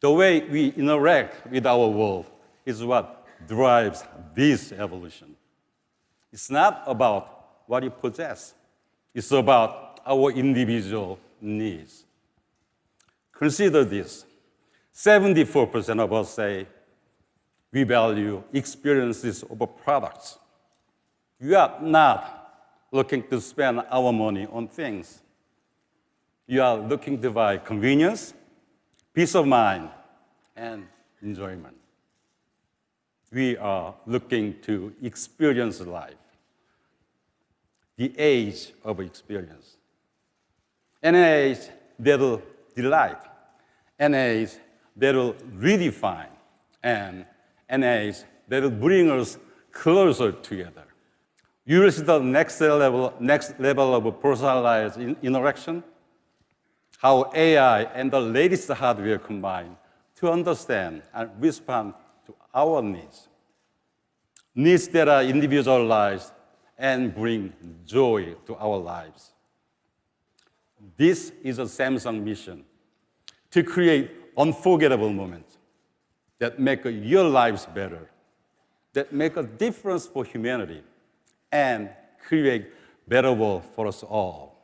The way we interact with our world is what drives this evolution. It's not about what you possess. It's about our individual needs. Consider this. 74% of us say we value experiences over products. We are not looking to spend our money on things. You are looking to buy convenience, peace of mind, and enjoyment. We are looking to experience life, the age of experience. An age that'll delight, an age that'll redefine, and an age that'll bring us closer together. You will see the next level, next level of personalized interaction, how AI and the latest hardware combine to understand and respond to our needs. Needs that are individualized and bring joy to our lives. This is a Samsung mission to create unforgettable moments that make your lives better, that make a difference for humanity, and create a better world for us all.